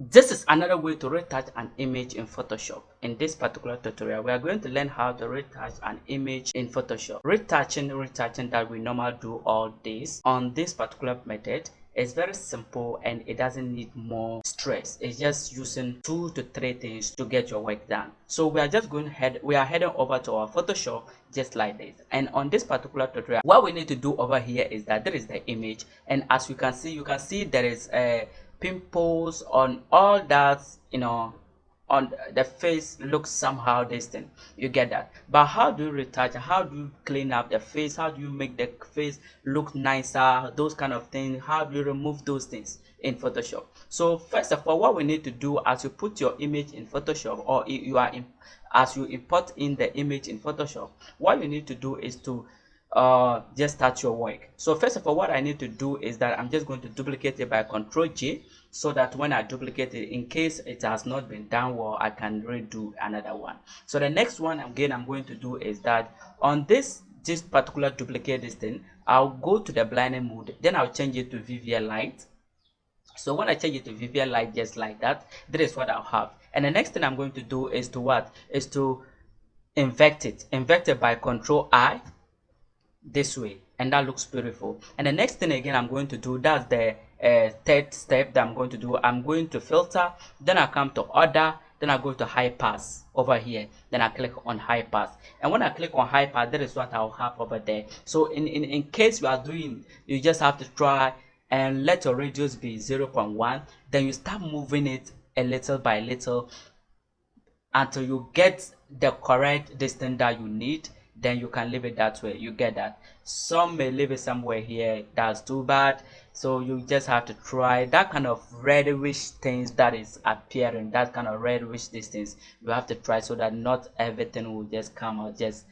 this is another way to retouch an image in Photoshop. In this particular tutorial, we are going to learn how to retouch an image in Photoshop. Retouching, retouching that we normally do all this on this particular method it's very simple and it doesn't need more stress it's just using two to three things to get your work done so we are just going head we are heading over to our photoshop just like this and on this particular tutorial what we need to do over here is that there is the image and as you can see you can see there is a pimples on all that you know on the face looks somehow distant. You get that. But how do you retouch? How do you clean up the face? How do you make the face look nicer? Those kind of things. How do you remove those things in photoshop? So first of all what we need to do as you put your image in photoshop or you are in as you import in the image in photoshop what you need to do is to uh just start your work. So first of all what i need to do is that i'm just going to duplicate it by control j so that when i duplicate it in case it has not been done well i can redo another one. So the next one again i'm going to do is that on this this particular duplicate this thing i'll go to the blending mode. Then i'll change it to vivid light. So when i change it to vivid light just like that that is what i'll have. And the next thing i'm going to do is to what? Is to invert it. Invert it by control i this way and that looks beautiful. And the next thing again i'm going to do that's the uh, third step that i'm going to do. I'm going to filter then i come to other then i go to high pass over here. Then i click on high pass. And when i click on high pass that is what i'll have over there. So in in, in case you are doing you just have to try and let your radius be 0.1 then you start moving it a little by little until you get the correct distance that you need then you can leave it that way. You get that. Some may leave it somewhere here that's too bad. So you just have to try that kind of reddish things that is appearing that kind of reddish distance. You have to try so that not everything will just come out just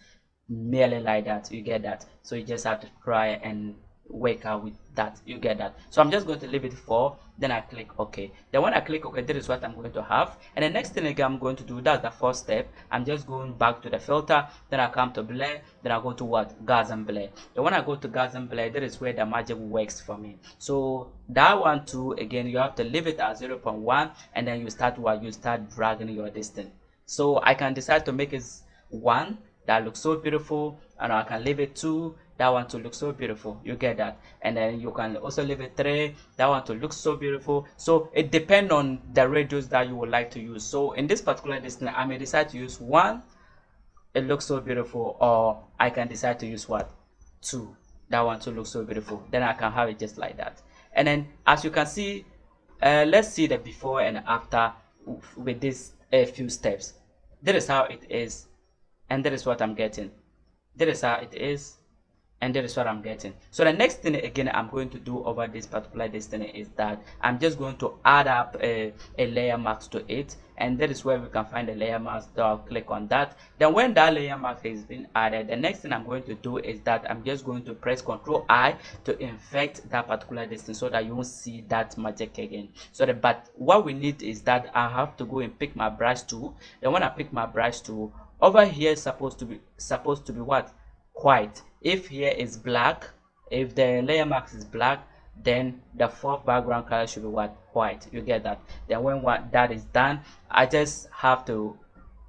merely like that. You get that. So you just have to try and work out with that. You get that. So i'm just going to leave it for then i click ok. Then when i click ok this is what i'm going to have. And the next thing again i'm going to do that's the first step. I'm just going back to the filter. Then i come to blur. Then i go to what? Gaussian blur. Then when i go to Gaussian blur that is where the magic works for me. So that one too again you have to leave it at 0.1 and then you start what? You start dragging your distance. So i can decide to make it one that looks so beautiful and i can leave it two that one to look so beautiful. You get that? And then you can also leave it three that one to look so beautiful. So it depends on the radius that you would like to use. So in this particular distance i may decide to use one it looks so beautiful or i can decide to use what? Two that one to look so beautiful. Then i can have it just like that. And then as you can see uh, let's see the before and after with this a few steps. That is how it is and that is what i'm getting. That is how it is and that is what i'm getting. So the next thing again i'm going to do over this particular destiny is that i'm just going to add up a, a layer mask to it. And that is where we can find the layer mask so i'll click on that. Then when that layer mask has been added the next thing i'm going to do is that i'm just going to press ctrl i to infect that particular distance so that you won't see that magic again. So that but what we need is that i have to go and pick my brush tool. Then when i pick my brush tool over here is supposed to be supposed to be what? White if here is black if the layer mask is black then the fourth background color should be what white. You get that? Then when what that is done i just have to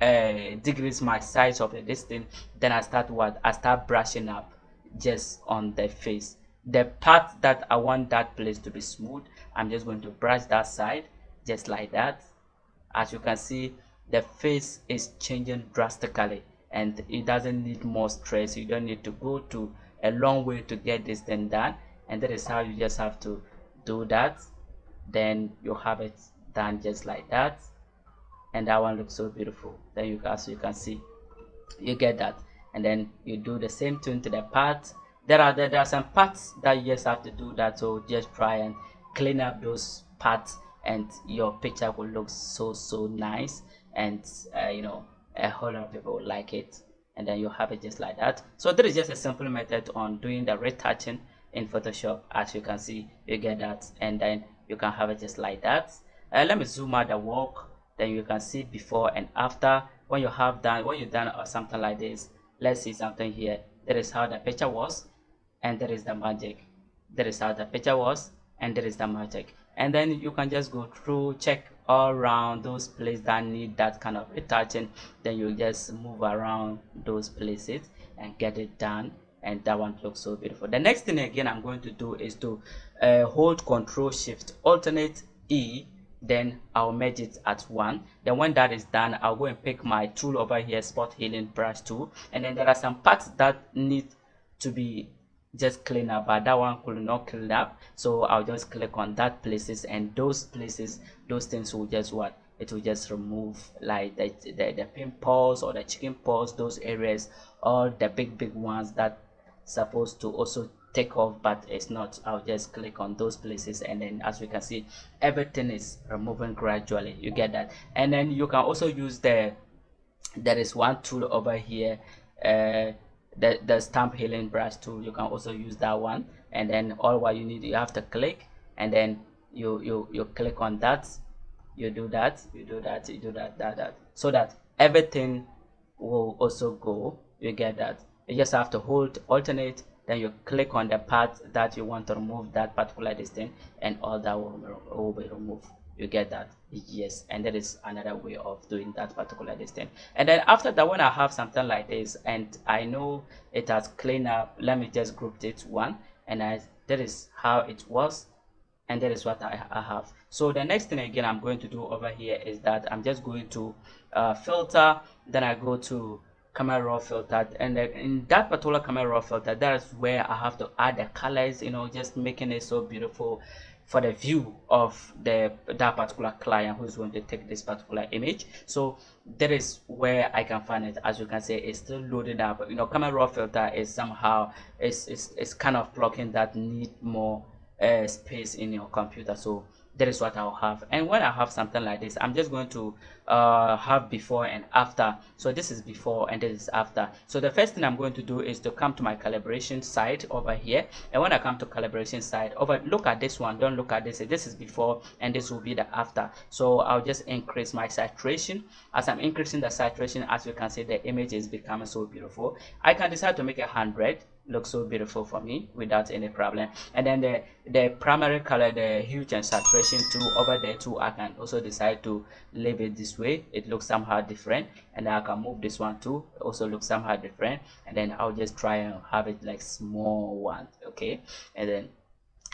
uh, decrease my size of the distance. Then i start what? I start brushing up just on the face. The part that i want that place to be smooth i'm just going to brush that side just like that. As you can see the face is changing drastically and it doesn't need more stress. You don't need to go to a long way to get this thing done. And that is how you just have to do that. Then you have it done just like that. And that one looks so beautiful. Then you as you can see you get that. And then you do the same thing to the part. There are there are some parts that you just have to do that. So just try and clean up those parts and your picture will look so so nice. And uh, you know a whole lot of people will like it and then you have it just like that. So there is just a simple method on doing the retouching in photoshop. As you can see you get that and then you can have it just like that. Uh, let me zoom out the work. Then you can see before and after. When you have done when you've done or something like this let's see something here. That is how the picture was and there is the magic. That is how the picture was and there is the magic. And then you can just go through check all around those places that need that kind of retouching then you just move around those places and get it done and that one looks so beautiful. The next thing again i'm going to do is to uh, hold control shift alternate e then i'll merge it at one. Then when that is done i'll go and pick my tool over here spot healing brush tool. And then there are some parts that need to be just clean up but that one could not clean up. So i'll just click on that places and those places those things will just what? It will just remove like the, the, the pimples or the chicken pox those areas or the big big ones that supposed to also take off but it's not. I'll just click on those places and then as we can see everything is removing gradually. You get that? And then you can also use the there is one tool over here uh the, the stamp healing brush tool you can also use that one. And then all what you need you have to click and then you you you click on that. You do that you do that you do that that that. So that everything will also go. You get that. You just have to hold alternate then you click on the part that you want to remove that particular distance and all that will, will be removed. You get that yes and that is another way of doing that particular distance and then after that when i have something like this and i know it has cleaned up let me just group it one and I, that is how it was and that is what I, I, have. So the next thing again i'm going to do over here is that i'm just going to uh, filter then i go to camera raw filter and in that particular camera raw filter that's where i have to add the colors you know just making it so beautiful for the view of the that particular client who's going to take this particular image. So that is where i can find it. As you can see it's still loading up. You know camera raw filter is somehow it's, it's kind of blocking that need more uh, space in your computer. So that is what I'll have. And when I have something like this I'm just going to uh, have before and after. So this is before and this is after. So the first thing I'm going to do is to come to my calibration side over here. And when I come to calibration side over look at this one. Don't look at this. This is before and this will be the after. So I'll just increase my saturation. As I'm increasing the saturation as you can see the image is becoming so beautiful. I can decide to make a hundred looks so beautiful for me without any problem. And then the the primary color the hue and saturation tool over there too i can also decide to leave it this way. It looks somehow different and i can move this one too. It also looks somehow different. And then i'll just try and have it like small one okay? And then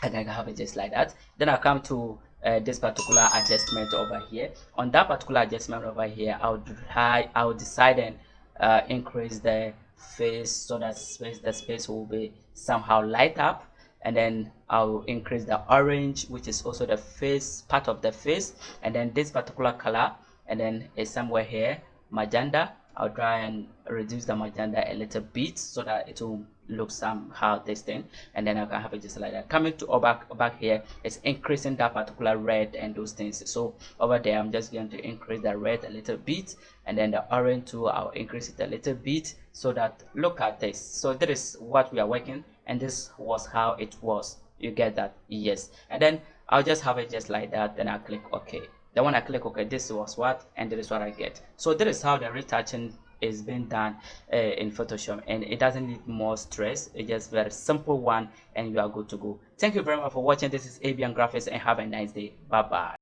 i can have it just like that. Then i come to uh, this particular adjustment over here. On that particular adjustment over here i'll try i'll decide and uh, increase the face so that space the space will be somehow light up. And then I'll increase the orange which is also the face part of the face. And then this particular color and then it's somewhere here magenta I'll try and reduce the magenta a little bit so that it will look somehow this thing and then I can have it just like that. Coming to back back here it's increasing that particular red and those things. So over there I'm just going to increase the red a little bit and then the orange too I'll increase it a little bit so that look at this. So that is what we are working and this was how it was. You get that? Yes. And then I'll just have it just like that then I click OK then when I click OK this was what and this is what I get. So that is how the retouching is being done uh, in Photoshop and it doesn't need more stress. It's just very simple one and you are good to go. Thank you very much for watching. This is Abian Graphics and have a nice day. Bye bye